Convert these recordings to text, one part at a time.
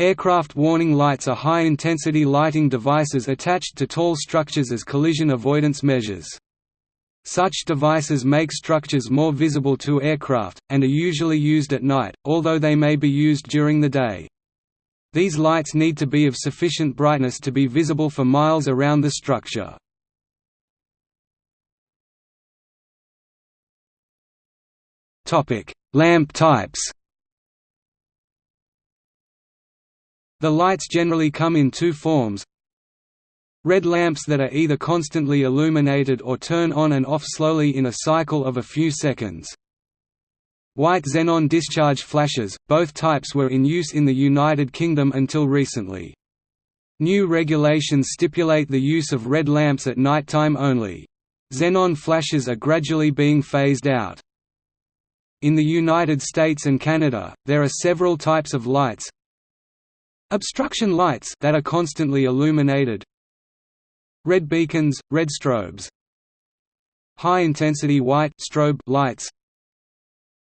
Aircraft warning lights are high-intensity lighting devices attached to tall structures as collision avoidance measures. Such devices make structures more visible to aircraft, and are usually used at night, although they may be used during the day. These lights need to be of sufficient brightness to be visible for miles around the structure. Lamp types The lights generally come in two forms Red lamps that are either constantly illuminated or turn on and off slowly in a cycle of a few seconds. White xenon discharge flashes, both types were in use in the United Kingdom until recently. New regulations stipulate the use of red lamps at nighttime only. Xenon flashes are gradually being phased out. In the United States and Canada, there are several types of lights, Obstruction lights that are constantly illuminated. Red beacons, red strobes. High-intensity white strobe lights.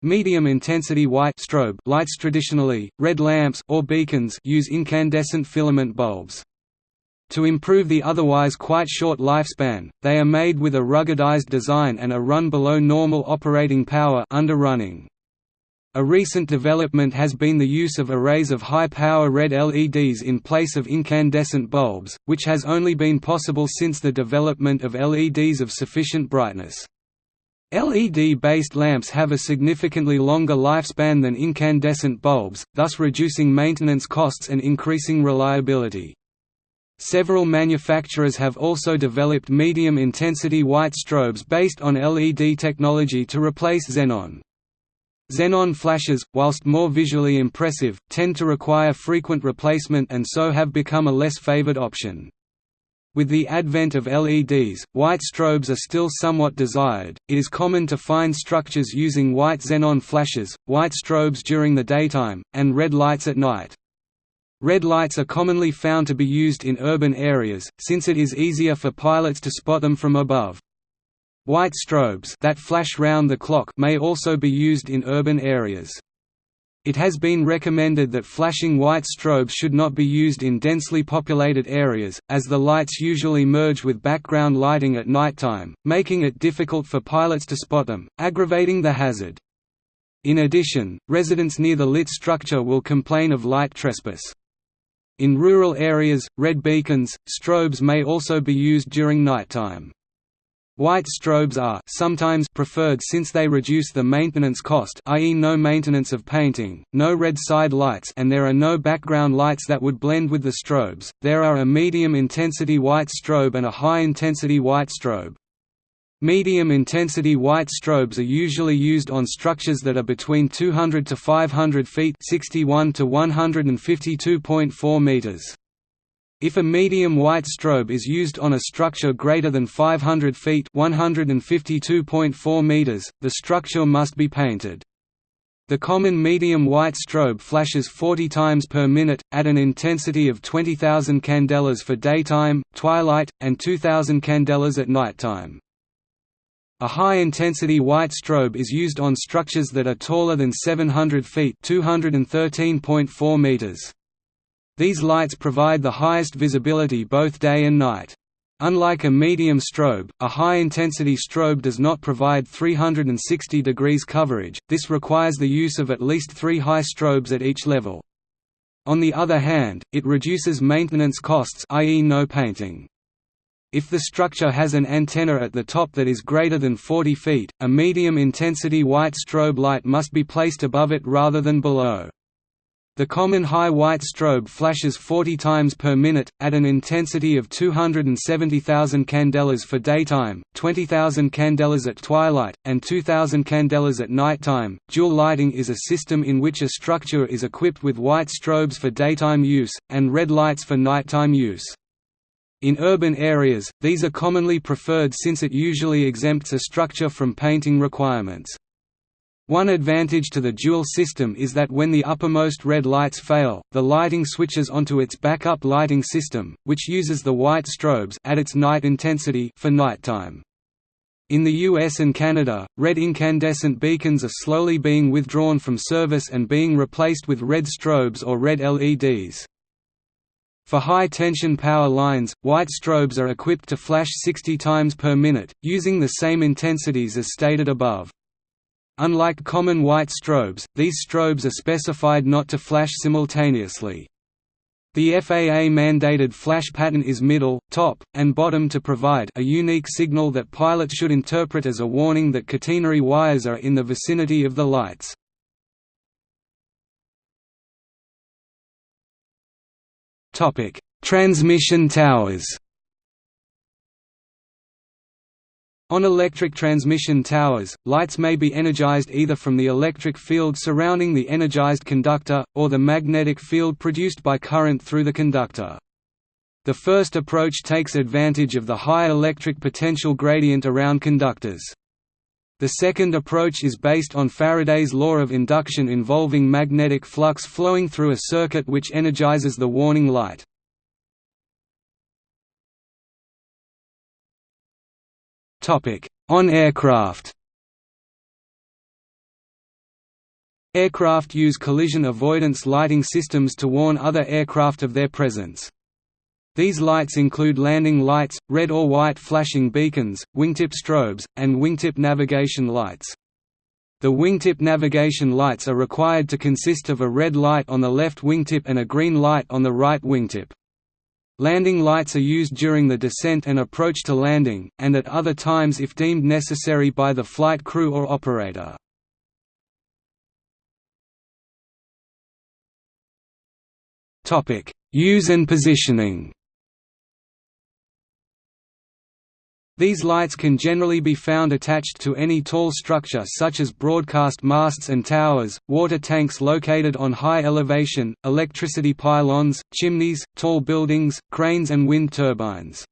Medium-intensity white strobe lights traditionally, red lamps or beacons use incandescent filament bulbs. To improve the otherwise quite short lifespan, they are made with a ruggedized design and are run below normal operating power under running. A recent development has been the use of arrays of high-power red LEDs in place of incandescent bulbs, which has only been possible since the development of LEDs of sufficient brightness. LED-based lamps have a significantly longer lifespan than incandescent bulbs, thus reducing maintenance costs and increasing reliability. Several manufacturers have also developed medium-intensity white strobes based on LED technology to replace xenon. Xenon flashes, whilst more visually impressive, tend to require frequent replacement and so have become a less favored option. With the advent of LEDs, white strobes are still somewhat desired. It is common to find structures using white xenon flashes, white strobes during the daytime, and red lights at night. Red lights are commonly found to be used in urban areas, since it is easier for pilots to spot them from above. White strobes that flash round the clock may also be used in urban areas. It has been recommended that flashing white strobes should not be used in densely populated areas, as the lights usually merge with background lighting at nighttime, making it difficult for pilots to spot them, aggravating the hazard. In addition, residents near the lit structure will complain of light trespass. In rural areas, red beacons, strobes may also be used during nighttime. White strobes are sometimes preferred since they reduce the maintenance cost i.e. no maintenance of painting, no red side lights and there are no background lights that would blend with the strobes. There are a medium intensity white strobe and a high intensity white strobe. Medium intensity white strobes are usually used on structures that are between 200 to 500 feet 61 to 152.4 meters. If a medium white strobe is used on a structure greater than 500 feet (152.4 meters), the structure must be painted. The common medium white strobe flashes 40 times per minute, at an intensity of 20,000 candelas for daytime, twilight, and 2,000 candelas at nighttime. A high-intensity white strobe is used on structures that are taller than 700 feet 213.4 meters. These lights provide the highest visibility both day and night. Unlike a medium strobe, a high-intensity strobe does not provide 360 degrees coverage, this requires the use of at least three high strobes at each level. On the other hand, it reduces maintenance costs i.e. no painting. If the structure has an antenna at the top that is greater than 40 feet, a medium-intensity white strobe light must be placed above it rather than below. The common high white strobe flashes 40 times per minute, at an intensity of 270,000 candelas for daytime, 20,000 candelas at twilight, and 2,000 candelas at nighttime. Dual lighting is a system in which a structure is equipped with white strobes for daytime use, and red lights for nighttime use. In urban areas, these are commonly preferred since it usually exempts a structure from painting requirements. One advantage to the dual system is that when the uppermost red lights fail, the lighting switches onto its backup lighting system, which uses the white strobes at its night intensity for nighttime. In the US and Canada, red incandescent beacons are slowly being withdrawn from service and being replaced with red strobes or red LEDs. For high-tension power lines, white strobes are equipped to flash 60 times per minute, using the same intensities as stated above. Unlike common white strobes, these strobes are specified not to flash simultaneously. The FAA mandated flash pattern is middle, top, and bottom to provide a unique signal that pilots should interpret as a warning that catenary wires are in the vicinity of the lights. Transmission towers. On electric transmission towers, lights may be energized either from the electric field surrounding the energized conductor, or the magnetic field produced by current through the conductor. The first approach takes advantage of the high electric potential gradient around conductors. The second approach is based on Faraday's law of induction involving magnetic flux flowing through a circuit which energizes the warning light. On aircraft Aircraft use collision avoidance lighting systems to warn other aircraft of their presence. These lights include landing lights, red or white flashing beacons, wingtip strobes, and wingtip navigation lights. The wingtip navigation lights are required to consist of a red light on the left wingtip and a green light on the right wingtip. Landing lights are used during the descent and approach to landing, and at other times if deemed necessary by the flight crew or operator. Use and positioning These lights can generally be found attached to any tall structure such as broadcast masts and towers, water tanks located on high elevation, electricity pylons, chimneys, tall buildings, cranes and wind turbines.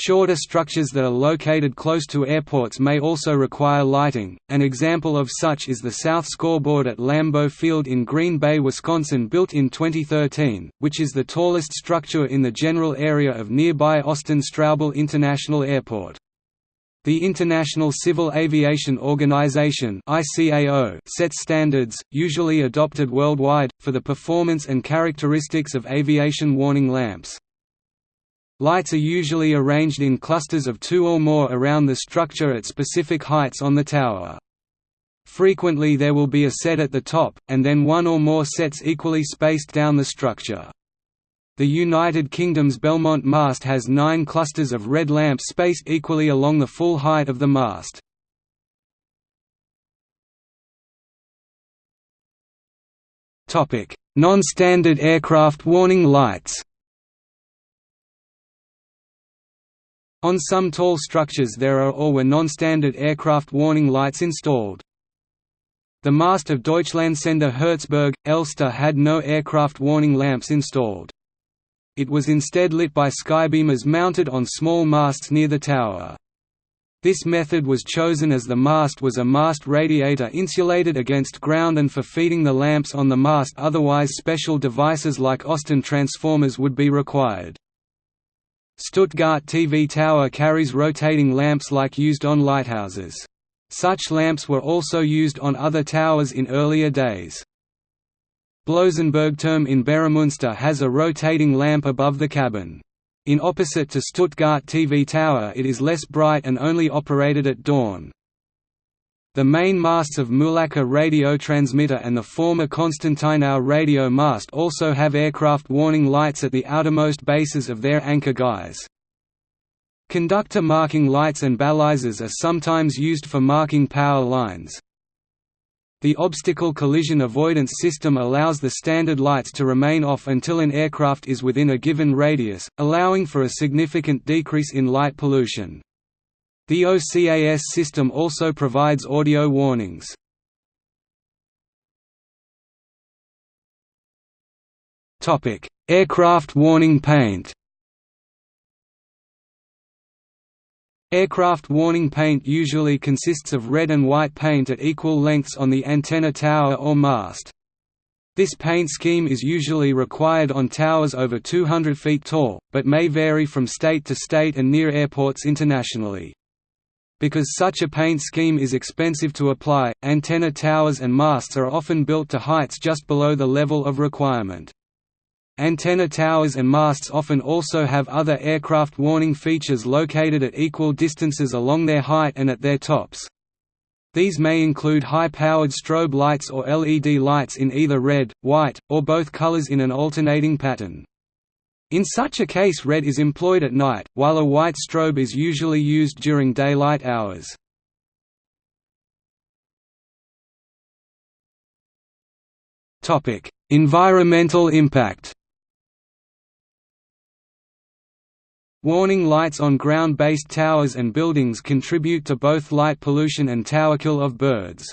Shorter structures that are located close to airports may also require lighting. An example of such is the South Scoreboard at Lambeau Field in Green Bay, Wisconsin, built in 2013, which is the tallest structure in the general area of nearby Austin Straubel International Airport. The International Civil Aviation Organization sets standards, usually adopted worldwide, for the performance and characteristics of aviation warning lamps. Lights are usually arranged in clusters of two or more around the structure at specific heights on the tower. Frequently there will be a set at the top, and then one or more sets equally spaced down the structure. The United Kingdom's Belmont mast has nine clusters of red lamps spaced equally along the full height of the mast. Non-standard aircraft warning lights On some tall structures there are or were non-standard aircraft warning lights installed. The mast of Deutschlandsender Herzberg, Elster had no aircraft warning lamps installed. It was instead lit by skybeamers mounted on small masts near the tower. This method was chosen as the mast was a mast radiator insulated against ground and for feeding the lamps on the mast otherwise special devices like Austin transformers would be required. Stuttgart TV Tower carries rotating lamps like used on lighthouses. Such lamps were also used on other towers in earlier days. Blosenbergturm in Beromünster has a rotating lamp above the cabin. In opposite to Stuttgart TV Tower it is less bright and only operated at dawn. The main masts of Mühlacker radio transmitter and the former Konstantynów radio mast also have aircraft warning lights at the outermost bases of their anchor guys. Conductor marking lights and balisors are sometimes used for marking power lines. The obstacle collision avoidance system allows the standard lights to remain off until an aircraft is within a given radius, allowing for a significant decrease in light pollution. The OCAS system also provides audio warnings. Aircraft warning paint Aircraft warning paint usually consists of red and white paint at equal lengths on the antenna tower or mast. This paint scheme is usually required on towers over 200 feet tall, but may vary from state to state and near airports internationally. Because such a paint scheme is expensive to apply, antenna towers and masts are often built to heights just below the level of requirement. Antenna towers and masts often also have other aircraft warning features located at equal distances along their height and at their tops. These may include high-powered strobe lights or LED lights in either red, white, or both colors in an alternating pattern. In such a case red is employed at night, while a white strobe is usually used during daylight hours. Environmental impact Warning lights on ground-based towers and buildings contribute to both light pollution and towerkill of birds.